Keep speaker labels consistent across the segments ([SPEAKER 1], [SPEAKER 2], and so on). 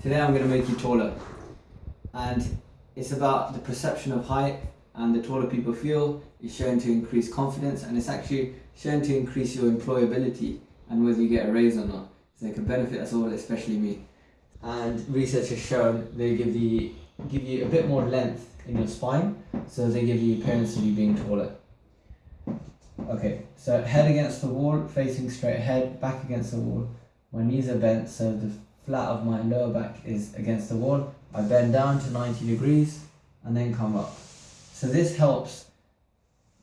[SPEAKER 1] Today I'm going to make you taller. And it's about the perception of height and the taller people feel is shown to increase confidence and it's actually shown to increase your employability and whether you get a raise or not. So it can benefit us all, especially me. And research has shown they give the give you a bit more length in your spine, so they give you the appearance of you being taller. Okay, so head against the wall, facing straight ahead, back against the wall. My knees are bent, so the flat of my lower back is against the wall. I bend down to 90 degrees and then come up. So this helps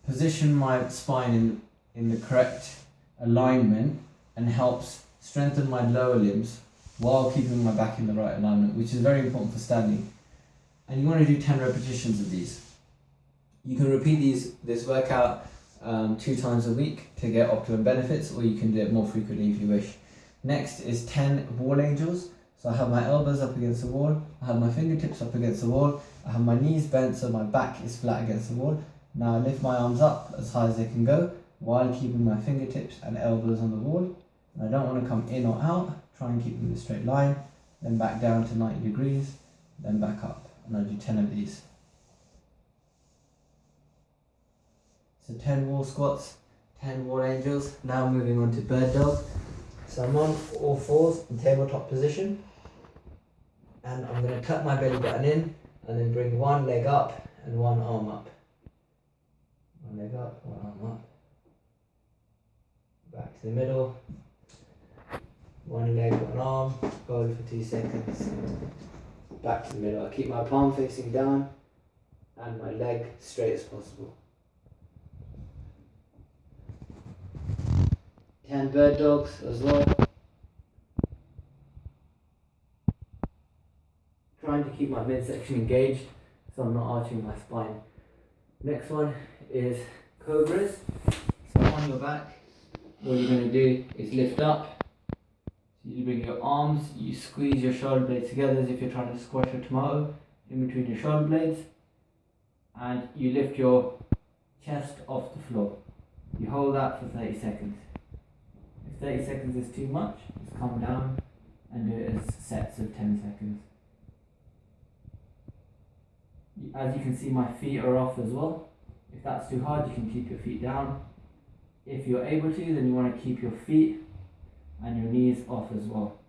[SPEAKER 1] position my spine in, in the correct alignment and helps strengthen my lower limbs while keeping my back in the right alignment, which is very important for standing. And you want to do 10 repetitions of these. You can repeat these this workout um, two times a week to get optimum benefits, or you can do it more frequently if you wish. Next is 10 wall angels. So I have my elbows up against the wall, I have my fingertips up against the wall, I have my knees bent so my back is flat against the wall. Now I lift my arms up as high as they can go while keeping my fingertips and elbows on the wall. And I don't want to come in or out, try and keep them in a straight line, then back down to 90 degrees, then back up. And I'll do 10 of these. So 10 wall squats, 10 wall angels. Now moving on to bird dog. So I'm on all fours in tabletop position. And I'm going to tuck my belly button in and then bring one leg up and one arm up. One leg up, one arm up. Back to the middle. One leg, one arm. Hold for two seconds. Back to the middle. I keep my palm facing down and my leg straight as possible. 10 bird dogs as well. Trying to keep my midsection engaged so I'm not arching my spine. Next one is cobras. So on your back, what you're going to do is lift up. You bring your arms, you squeeze your shoulder blades together as if you're trying to squash a tomato in between your shoulder blades. And you lift your chest off the floor. You hold that for 30 seconds. 30 seconds is too much, just calm down and do it as sets of 10 seconds. As you can see my feet are off as well. If that's too hard you can keep your feet down. If you're able to then you want to keep your feet and your knees off as well.